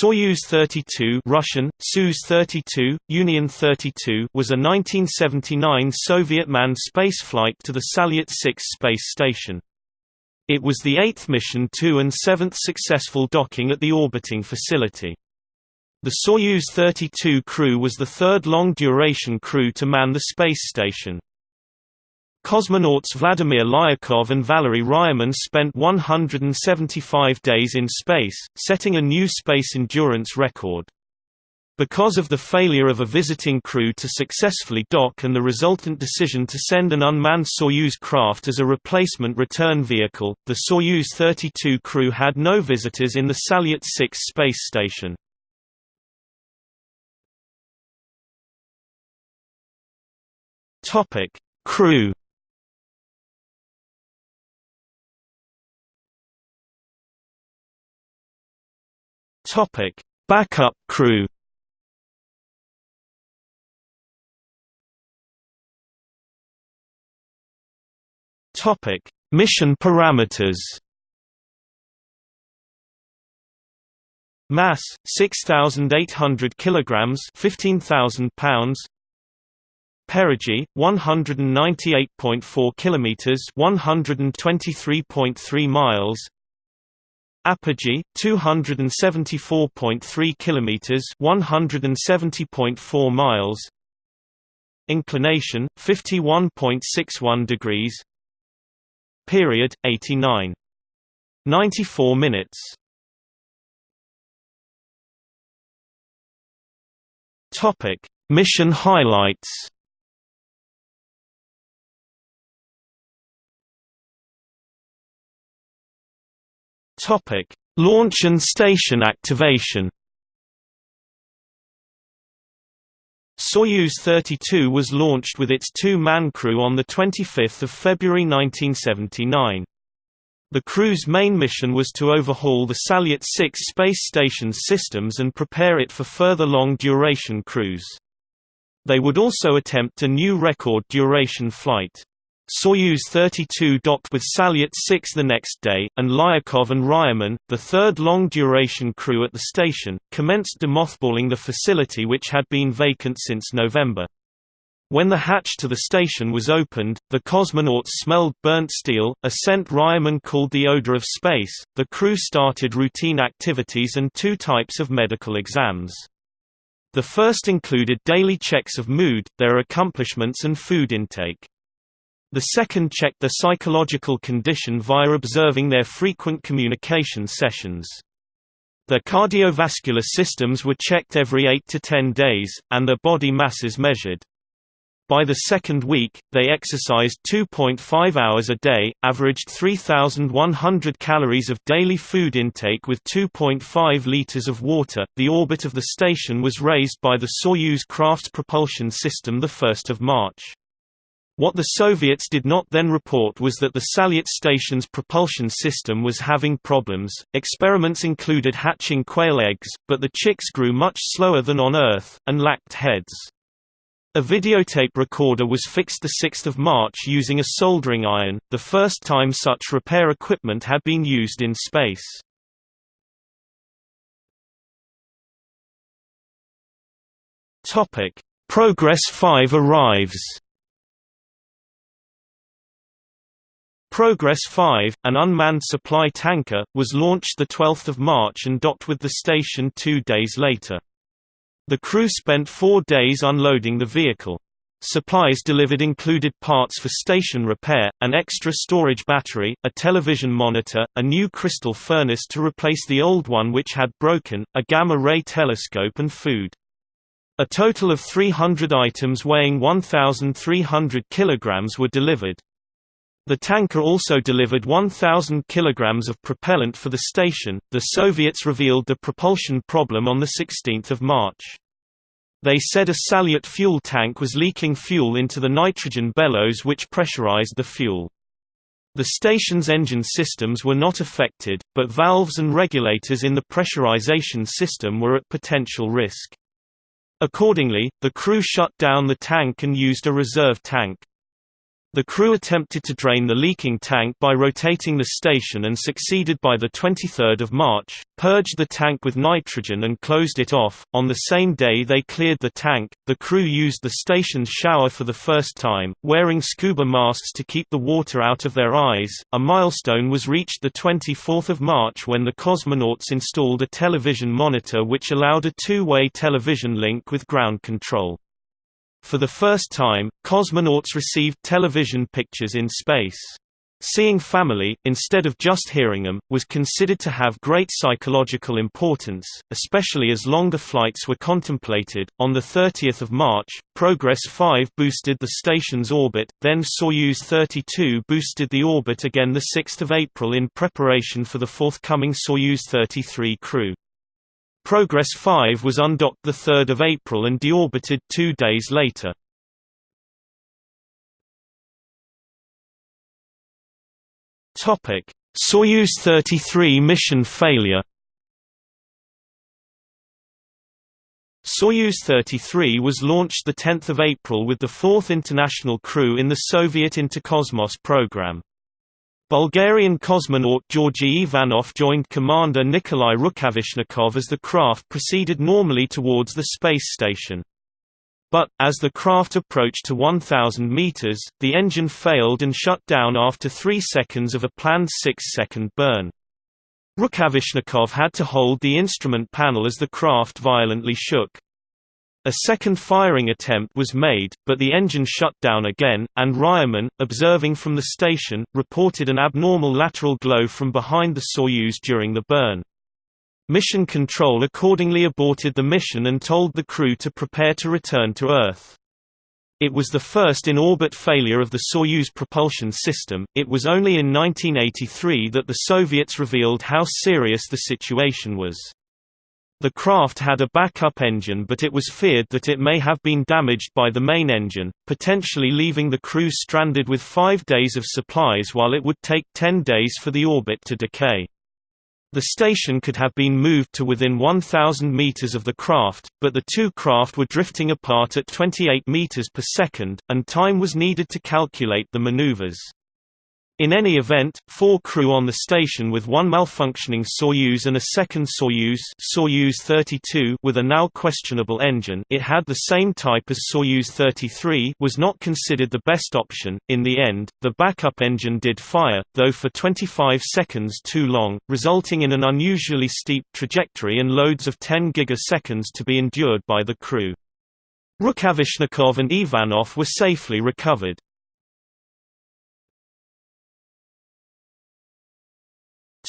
Soyuz 32 Russian, Soyuz 32, Union 32 was a 1979 Soviet manned spaceflight to the Salyut 6 space station. It was the eighth mission to and seventh successful docking at the orbiting facility. The Soyuz 32 crew was the third long-duration crew to man the space station. Cosmonauts Vladimir Lyakhov and Valery Ryumin spent 175 days in space, setting a new space endurance record. Because of the failure of a visiting crew to successfully dock and the resultant decision to send an unmanned Soyuz craft as a replacement return vehicle, the Soyuz 32 crew had no visitors in the Salyut 6 space station. Crew Topic: Backup crew. Topic: Mission parameters. Mass 6800 kilograms, 15000 pounds. Perigee 198.4 kilometers, 123.3 miles. Apogee 274.3 kilometers 170.4 miles. Inclination 51.61 degrees. Period 89 94 minutes. Topic Mission highlights Topic: Launch and station activation. Soyuz 32 was launched with its two-man crew on 25 February 1979. The crew's main mission was to overhaul the Salyut 6 space station's systems and prepare it for further long-duration cruise. They would also attempt a new record duration flight. Soyuz 32 docked with Salyut 6 the next day, and Lyakhov and Ryumin, the third long-duration crew at the station, commenced demothballing the facility which had been vacant since November. When the hatch to the station was opened, the cosmonauts smelled burnt steel, a scent Ryumin called the odor of space. The crew started routine activities and two types of medical exams. The first included daily checks of mood, their accomplishments and food intake. The second checked their psychological condition via observing their frequent communication sessions. Their cardiovascular systems were checked every 8 to 10 days, and their body masses measured. By the second week, they exercised 2.5 hours a day, averaged 3,100 calories of daily food intake with 2.5 liters of water. The orbit of the station was raised by the Soyuz craft's propulsion system the 1st of March. What the Soviets did not then report was that the Salyut station's propulsion system was having problems. Experiments included hatching quail eggs, but the chicks grew much slower than on Earth, and lacked heads. A videotape recorder was fixed 6 March using a soldering iron, the first time such repair equipment had been used in space. Progress 5 arrives Progress 5, an unmanned supply tanker, was launched 12 March and docked with the station two days later. The crew spent four days unloading the vehicle. Supplies delivered included parts for station repair, an extra storage battery, a television monitor, a new crystal furnace to replace the old one which had broken, a gamma-ray telescope and food. A total of 300 items weighing 1,300 kilograms were delivered. The tanker also delivered 1,000 kilograms of propellant for the station. The Soviets revealed the propulsion problem on the 16th of March. They said a Salyut fuel tank was leaking fuel into the nitrogen bellows which pressurized the fuel. The station's engine systems were not affected, but valves and regulators in the pressurization system were at potential risk. Accordingly, the crew shut down the tank and used a reserve tank. The crew attempted to drain the leaking tank by rotating the station and succeeded by the 23rd of March, purged the tank with nitrogen and closed it off. On the same day they cleared the tank, the crew used the station's shower for the first time, wearing scuba masks to keep the water out of their eyes. A milestone was reached the 24th of March when the cosmonauts installed a television monitor which allowed a two-way television link with ground control. For the first time, cosmonauts received television pictures in space. Seeing family, instead of just hearing them, was considered to have great psychological importance, especially as longer flights were contemplated. On the 30th of March, Progress 5 boosted the station's orbit, then Soyuz 32 boosted the orbit again the 6th of April in preparation for the forthcoming Soyuz 33 crew. Progress 5 was undocked 3 April and deorbited two days later. Soyuz 33 mission failure Soyuz 33 was launched 10 April with the fourth international crew in the Soviet Interkosmos program. Bulgarian cosmonaut Georgy Ivanov joined Commander Nikolai Rukavishnikov as the craft proceeded normally towards the space station. But, as the craft approached to 1,000 meters, the engine failed and shut down after three seconds of a planned six-second burn. Rukavishnikov had to hold the instrument panel as the craft violently shook. A second firing attempt was made, but the engine shut down again, and Ryumin, observing from the station, reported an abnormal lateral glow from behind the Soyuz during the burn. Mission Control accordingly aborted the mission and told the crew to prepare to return to Earth. It was the first in-orbit failure of the Soyuz propulsion system. It was only in 1983 that the Soviets revealed how serious the situation was. The craft had a backup engine but it was feared that it may have been damaged by the main engine, potentially leaving the crew stranded with five days of supplies while it would take ten days for the orbit to decay. The station could have been moved to within 1,000 meters of the craft, but the two craft were drifting apart at 28 meters per second, and time was needed to calculate the maneuvers. In any event, four crew on the station with one malfunctioning Soyuz and a second Soyuz, Soyuz 32 with a now questionable engine it had the same type as Soyuz 33 was not considered the best option. In the end, the backup engine did fire, though for 25 seconds too long, resulting in an unusually steep trajectory and loads of 10 gigaseconds to be endured by the crew. Rukavishnikov and Ivanov were safely recovered.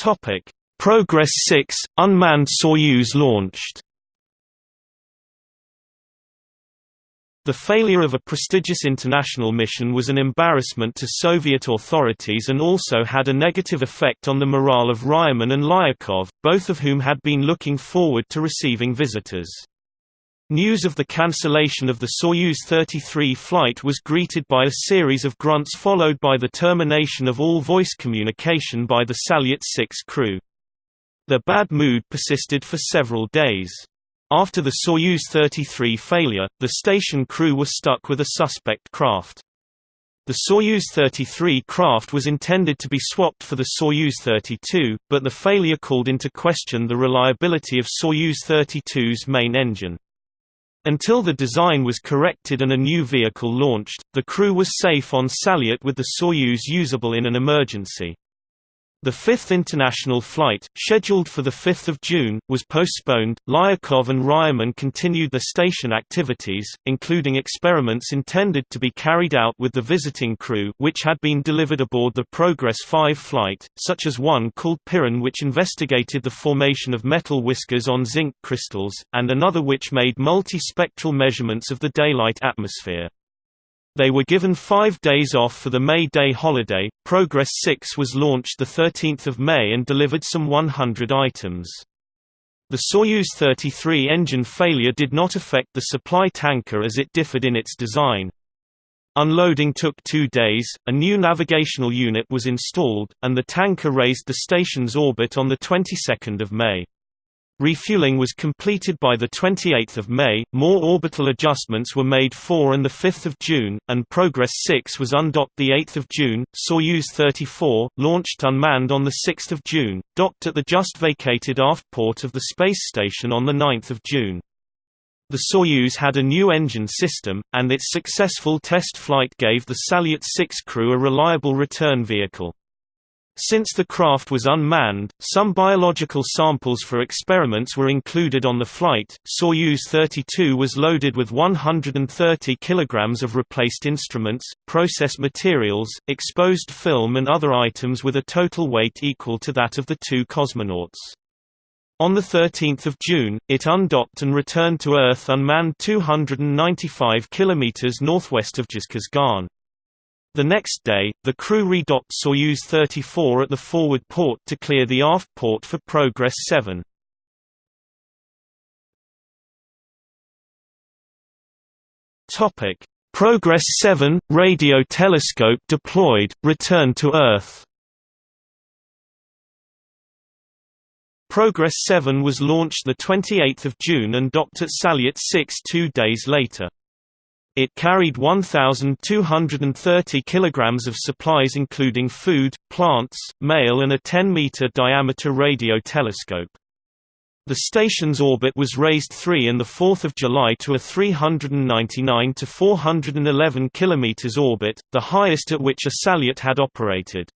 Topic: Progress 6 unmanned Soyuz launched. The failure of a prestigious international mission was an embarrassment to Soviet authorities and also had a negative effect on the morale of Ryumin and Lyakhov, both of whom had been looking forward to receiving visitors. News of the cancellation of the Soyuz 33 flight was greeted by a series of grunts followed by the termination of all voice communication by the Salyut 6 crew. The bad mood persisted for several days. After the Soyuz 33 failure, the station crew were stuck with a suspect craft. The Soyuz 33 craft was intended to be swapped for the Soyuz 32, but the failure called into question the reliability of Soyuz 32's main engine. Until the design was corrected and a new vehicle launched, the crew was safe on Salyut with the Soyuz usable in an emergency. The fifth international flight, scheduled for 5 June, was postponed. Lyakhov and Ryumin continued the station activities, including experiments intended to be carried out with the visiting crew which had been delivered aboard the Progress 5 flight, such as one called Piran which investigated the formation of metal whiskers on zinc crystals, and another which made multi-spectral measurements of the daylight atmosphere. They were given five days off for the May Day holiday. Progress 6 was launched 13 May and delivered some 100 items. The Soyuz 33 engine failure did not affect the supply tanker as it differed in its design. Unloading took two days, a new navigational unit was installed, and the tanker raised the station's orbit on the 22nd of May. Refueling was completed by 28 May, more orbital adjustments were made 4 and 5 June, and Progress 6 was undocked 8 June. Soyuz 34, launched unmanned on 6 June, docked at the just vacated aft port of the space station on 9 June. The Soyuz had a new engine system, and its successful test flight gave the Salyut 6 crew a reliable return vehicle. Since the craft was unmanned, some biological samples for experiments were included on the flight. Soyuz 32 was loaded with 130 kilograms of replaced instruments, process materials, exposed film and other items with a total weight equal to that of the two cosmonauts. On 13 June, it undocked and returned to Earth unmanned 295 km northwest of Zhezkazgan. The next day, the crew redocked Soyuz 34 at the forward port to clear the aft port for Progress 7. Topic: Progress 7 radio telescope deployed, return to Earth. Progress 7 was launched the 28th of June and docked at Salyut 6 2 days later. It carried 1,230 kilograms of supplies including food, plants, mail and a 10-meter diameter radio telescope. The station's orbit was raised 3 and 4 July to a 399 to 411 km orbit, the highest at which a Salyut had operated.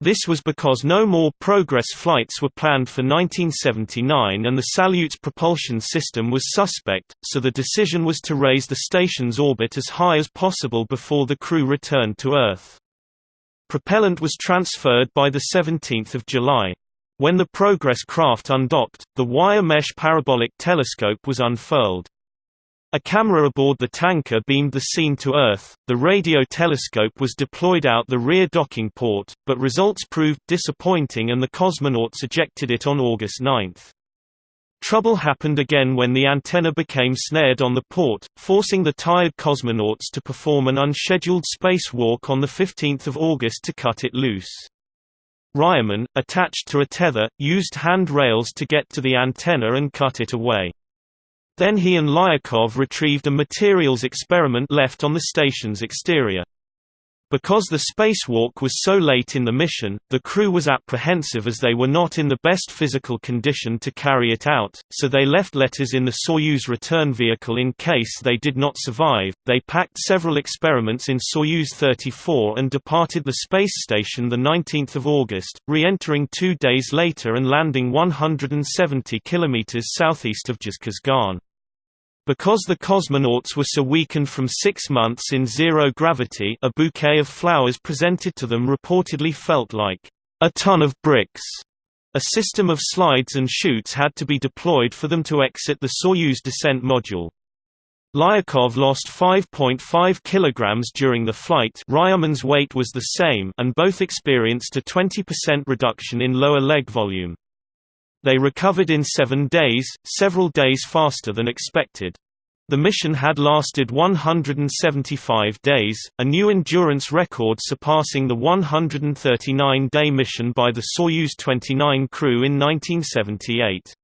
This was because no more Progress flights were planned for 1979 and the Salyut's propulsion system was suspect, so the decision was to raise the station's orbit as high as possible before the crew returned to Earth. Propellant was transferred by 17 July. When the Progress craft undocked, the wire mesh parabolic telescope was unfurled. A camera aboard the tanker beamed the scene to Earth. The radio telescope was deployed out the rear docking port, but results proved disappointing and the cosmonauts ejected it on August 9. Trouble happened again when the antenna became snared on the port, forcing the tired cosmonauts to perform an unscheduled spacewalk on 15 August to cut it loose. Ryumin, attached to a tether, used hand rails to get to the antenna and cut it away. Then he and Lyakhov retrieved a materials experiment left on the station's exterior. Because the spacewalk was so late in the mission, the crew was apprehensive as they were not in the best physical condition to carry it out, so they left letters in the Soyuz return vehicle in case they did not survive. They packed several experiments in Soyuz 34 and departed the space station the 19th of August, re-entering 2 days later and landing 170 kilometers southeast of Zhezkazgan. Because the cosmonauts were so weakened from six months in zero gravity a bouquet of flowers presented to them reportedly felt like a ton of bricks. A system of slides and chutes had to be deployed for them to exit the Soyuz descent module. Lyakhov lost 5.5 kilograms during the flight Ryumin's weight was the same and both experienced a 20% reduction in lower leg volume. They recovered in seven days, several days faster than expected. The mission had lasted 175 days, a new endurance record surpassing the 139-day mission by the Soyuz 29 crew in 1978.